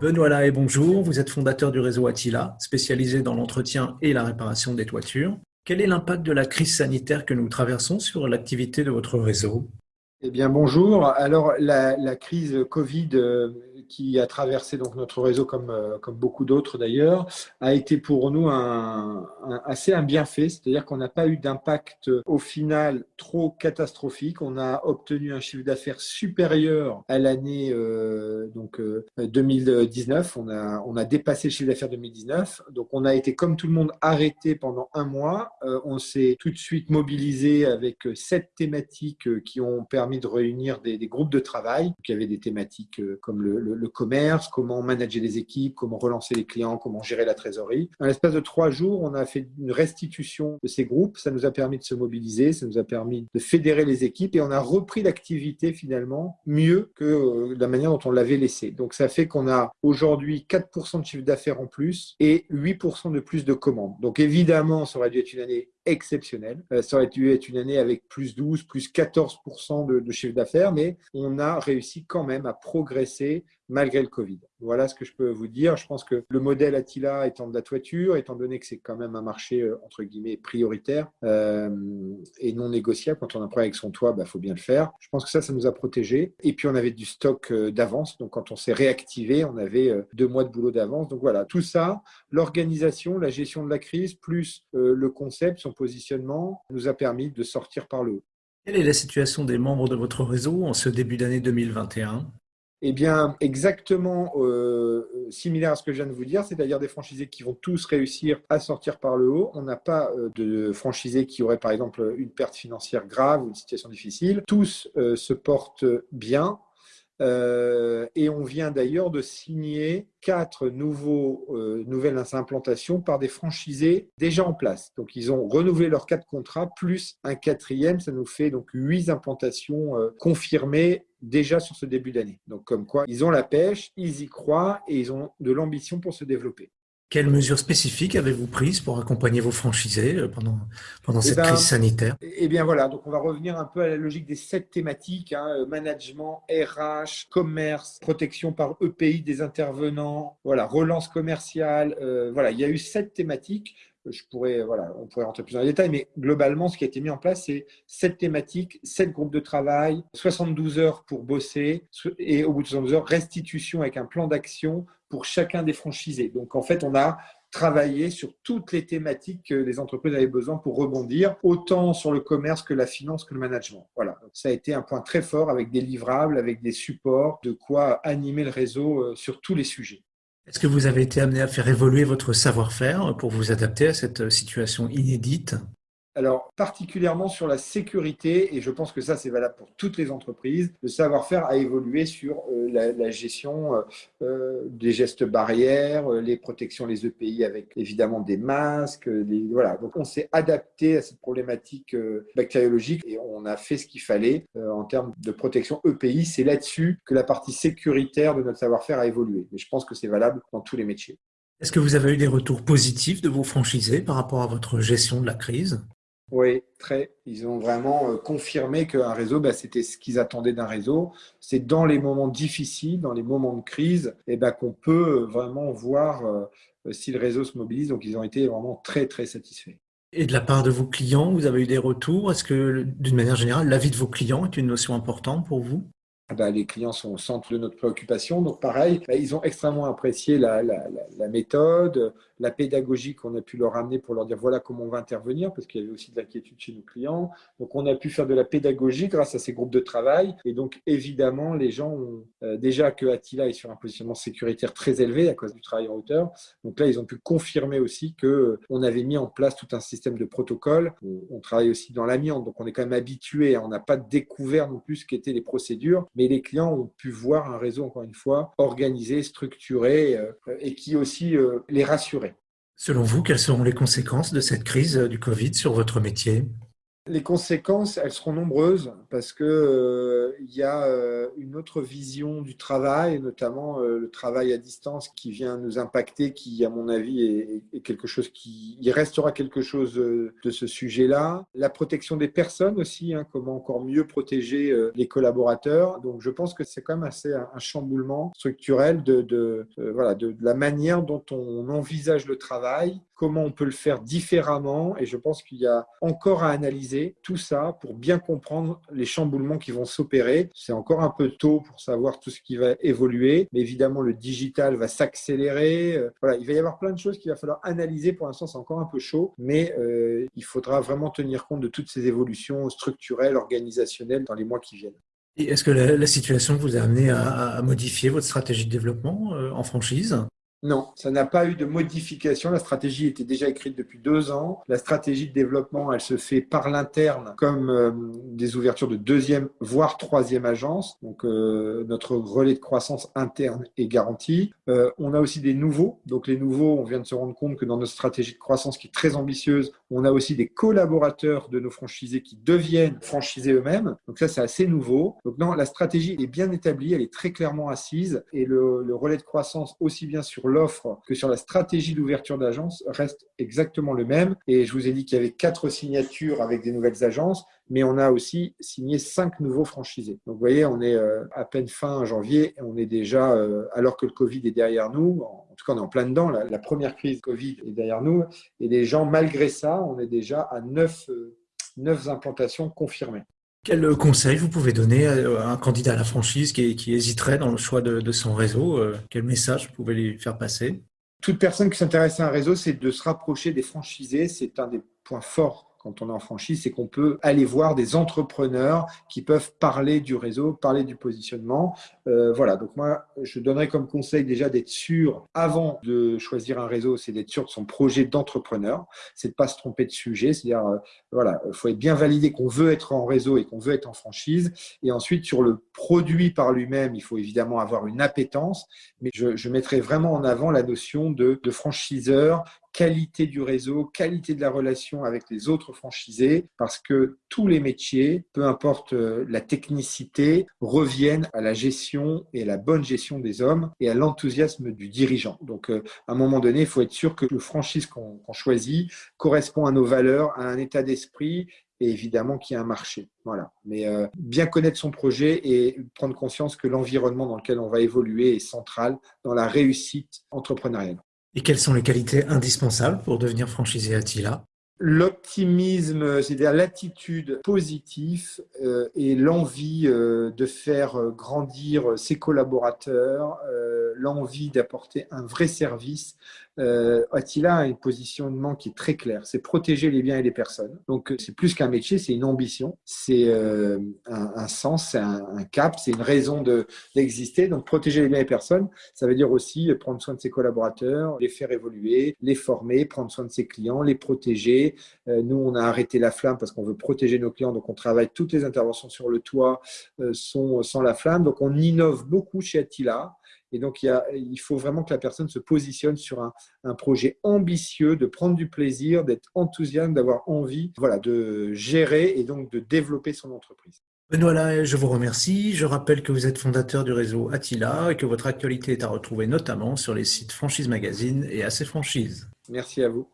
Benoît Lahaye, bonjour. Vous êtes fondateur du réseau Attila, spécialisé dans l'entretien et la réparation des toitures. Quel est l'impact de la crise sanitaire que nous traversons sur l'activité de votre réseau? Eh bien, bonjour. Alors, la, crise Covid euh, qui a traversé donc notre réseau, comme, euh, comme beaucoup d'autres d'ailleurs, a été pour nous un, assez un bienfait, c'est-à-dire qu'on n'a pas eu d'impact au final trop catastrophique. On a obtenu un chiffre d'affaires supérieur à l'année euh, donc 2019. On a, on a dépassé le chiffre d'affaires 2019. Donc, on a été comme tout le monde arrêté pendant un mois. on s'est tout de suite mobilisé avec sept thématiques qui ont permis de réunir des, groupes de travail. il y avait des thématiques euh, comme le, commerce, comment manager les équipes, comment relancer les clients, comment gérer la trésorerie. En l'espace de trois jours, on a fait une restitution de ces groupes. Ça nous a permis de se mobiliser, ça nous a permis de fédérer les équipes et on a repris l'activité finalement mieux que euh, la manière dont on l'avait laissé. Donc ça fait qu'on a aujourd'hui 4% de chiffre d'affaires en plus et 8% de plus de commandes. Donc évidemment, ça aurait dû être une année exceptionnel. Euh, ça aurait dû être une année avec plus 12, plus 14% de, de chiffre d'affaires, mais on a réussi quand même à progresser malgré le Covid. Voilà ce que je peux vous dire. Je pense que le modèle Attila étant de la toiture, étant donné que c'est quand même un marché euh, entre guillemets prioritaire euh, et non négociable, quand on a un problème avec son toit, il bah, faut bien le faire. Je pense que ça, ça nous a protégés. Et puis on avait du stock euh, d'avance. Donc quand on s'est réactivé, on avait deux mois de boulot d'avance. Donc voilà, tout ça, l'organisation, la gestion de la crise, plus le concept, son positionnement, nous a permis de sortir par le haut. Quelle est la situation des membres de votre réseau en ce début d'année 2021 eh bien, exactement euh, similaire à ce que je viens de vous dire, c'est-à-dire des franchisés qui vont tous réussir à sortir par le haut. On n'a pas euh, de franchisés qui auraient, par exemple, une perte financière grave ou une situation difficile. Tous euh, se portent bien, euh, et on vient d'ailleurs de signer quatre nouveaux, nouvelles implantations par des franchisés déjà en place. Donc, ils ont renouvelé leurs quatre contrats, plus un quatrième. Ça nous fait donc huit implantations confirmées déjà sur ce début d'année. Donc, comme quoi, ils ont la pêche, ils y croient et ils ont de l'ambition pour se développer. Quelles mesures spécifiques avez-vous prises pour accompagner vos franchisés euh, pendant, pendant eh cette ben, crise sanitaire? Eh bien voilà, donc on va revenir un peu à la logique des sept thématiques, hein, euh, management, RH, commerce, protection par EPI des intervenants, voilà, relance commerciale, euh, voilà, il y a eu sept thématiques je pourrais, voilà, on pourrait rentrer plus dans les détails, mais globalement, ce qui a été mis en place, c'est sept thématiques, sept groupes de travail, 72 heures pour bosser, et au bout de 72 heures, restitution avec un plan d'action pour chacun des franchisés. Donc, en fait, on a travaillé sur toutes les thématiques que les entreprises avaient besoin pour rebondir, autant sur le commerce que la finance que le management. Voilà, ça a été un point très fort avec des livrables, avec des supports, de quoi animer le réseau euh, sur tous les sujets. Est-ce que vous avez été amené à faire évoluer votre savoir-faire pour vous adapter à cette situation inédite? Alors, particulièrement sur la sécurité, et je pense que ça, c'est valable pour toutes les entreprises, le savoir-faire a évolué sur euh, la, gestion euh, euh, des gestes barrières, les protections, les EPI avec évidemment des masques. voilà. Donc, on s'est adapté à cette problématique bactériologique et on a fait ce qu'il fallait en termes de protection EPI. C'est là-dessus que la partie sécuritaire de notre savoir-faire a évolué. Mais je pense que c'est valable dans tous les métiers. Est-ce que vous avez eu des retours positifs de vos franchisés par rapport à votre gestion de la crise? Oui, très. Ils ont vraiment euh, confirmé qu'un réseau, bah, c'était ce qu'ils attendaient d'un réseau. C'est dans les moments difficiles, dans les moments de crise, et bah, qu'on peut euh, vraiment voir euh, si le réseau se mobilise. Donc, ils ont été vraiment très, très satisfaits. Et de la part de vos clients, vous avez eu des retours? Est-ce que, d'une manière générale, l'avis de vos clients est une notion importante pour vous? Bah, les clients sont au centre de notre préoccupation. Donc pareil, bah, ils ont extrêmement apprécié la, la, la, méthode, la pédagogie qu'on a pu leur amener pour leur dire voilà comment on va intervenir, parce qu'il y avait aussi de l'inquiétude chez nos clients. Donc on a pu faire de la pédagogie grâce à ces groupes de travail. Et donc évidemment, les gens ont euh, déjà que Attila est sur un positionnement sécuritaire très élevé à cause du travail en hauteur. Donc là, ils ont pu confirmer aussi que euh, on avait mis en place tout un système de protocole. On, on travaille aussi dans l'amiante, donc on est quand même habitué. On n'a pas découvert non plus ce qu'étaient les procédures mais les clients ont pu voir un réseau, encore une fois, organisé, structuré euh, et qui aussi euh, les rassurait. Selon vous, quelles seront les conséquences de cette crise euh, du Covid sur votre métier? Les conséquences, elles seront nombreuses parce que euh, il y a euh, une autre vision du travail, notamment euh, le travail à distance qui vient nous impacter, qui, à mon avis, est, quelque chose qui, il restera quelque chose de ce sujet-là. La protection des personnes aussi, hein, comment encore mieux protéger les collaborateurs. Donc, je pense que c'est quand même assez un, chamboulement structurel de, de voilà, de, de la manière dont on envisage le travail, comment on peut le faire différemment. Et je pense qu'il y a encore à analyser tout ça pour bien comprendre les chamboulements qui vont s'opérer. C'est encore un peu tôt pour savoir tout ce qui va évoluer, mais évidemment, le digital va s'accélérer. Euh, il va y avoir plein de choses qu'il va falloir analyser. Pour l'instant, c'est encore un peu chaud, mais euh, il faudra vraiment tenir compte de toutes ces évolutions structurelles, organisationnelles dans les mois qui viennent. Est-ce que la, situation vous a amené à, modifier votre stratégie de développement euh, en franchise? Non, ça n'a pas eu de modification. La stratégie était déjà écrite depuis deux ans. La stratégie de développement, elle se fait par l'interne comme euh, des ouvertures de deuxième, voire troisième agence. Donc, euh, notre relais de croissance interne est garanti. Euh, on a aussi des nouveaux. Donc, les nouveaux, on vient de se rendre compte que dans notre stratégie de croissance qui est très ambitieuse, on a aussi des collaborateurs de nos franchisés qui deviennent franchisés eux-mêmes. Donc, ça, c'est assez nouveau. Donc, non, la stratégie est bien établie, elle est très clairement assise et le, le relais de croissance, aussi bien sur l'offre que sur la stratégie d'ouverture d'agence reste exactement le même. Et je vous ai dit qu'il y avait quatre signatures avec des nouvelles agences, mais on a aussi signé cinq nouveaux franchisés. Donc vous voyez, on est euh, à peine fin janvier, on est déjà, euh, alors que le Covid est derrière nous, en tout cas on est en plein dedans, la, première crise Covid est derrière nous, et les gens, malgré ça, on est déjà à neuf, euh, neuf implantations confirmées. Quel conseil vous pouvez donner à un candidat à la franchise qui, hésiterait dans le choix de, son réseau euh, Quel message vous pouvez lui faire passer? Toute personne qui s'intéresse à un réseau, c'est de se rapprocher des franchisés. C'est un des points forts quand on est en franchise, c'est qu'on peut aller voir des entrepreneurs qui peuvent parler du réseau, parler du positionnement. Euh, voilà, donc moi, je donnerais comme conseil déjà d'être sûr, avant de choisir un réseau, c'est d'être sûr de son projet d'entrepreneur, c'est de pas se tromper de sujet, c'est-à-dire, euh, voilà, il faut être bien validé qu'on veut être en réseau et qu'on veut être en franchise. Et ensuite, sur le produit par lui-même, il faut évidemment avoir une appétence, mais je, je mettrais vraiment en avant la notion de franchiseur qualité du réseau, qualité de la relation avec les autres franchisés, parce que tous les métiers, peu importe euh, la technicité, reviennent à la gestion et à la bonne gestion des hommes et à l'enthousiasme du dirigeant. Donc, euh, à un moment donné, il faut être sûr que le franchise qu'on choisit correspond à nos valeurs, à un état d'esprit et évidemment qu'il y a un marché. Voilà. Mais euh, bien connaître son projet et prendre conscience que l'environnement dans lequel on va évoluer est central dans la réussite entrepreneuriale. Et quelles sont les qualités indispensables pour devenir franchisé Attila? L'optimisme, c'est-à-dire l'attitude positive euh, et l'envie euh, de faire grandir ses collaborateurs, euh, l'envie d'apporter un vrai service, euh, Attila a un positionnement qui est très clair, c'est protéger les biens et les personnes. Donc c'est plus qu'un métier, c'est une ambition, c'est euh, un, sens, c'est un, cap, c'est une raison d'exister. Donc protéger les biens et les personnes, ça veut dire aussi prendre soin de ses collaborateurs, les faire évoluer, les former, prendre soin de ses clients, les protéger. Euh, nous, on a arrêté la flamme parce qu'on veut protéger nos clients, donc on travaille toutes les interventions sur le toit euh, sont sans la flamme. Donc on innove beaucoup chez Attila. Et donc, il, il, faut vraiment que la personne se positionne sur un, un projet ambitieux, de prendre du plaisir, d'être enthousiaste, d'avoir envie voilà, de gérer et donc de développer son entreprise. Benoît je vous remercie. Je rappelle que vous êtes fondateur du réseau Attila et que votre actualité est à retrouver notamment sur les sites Franchise Magazine et AC Franchise. Merci à vous.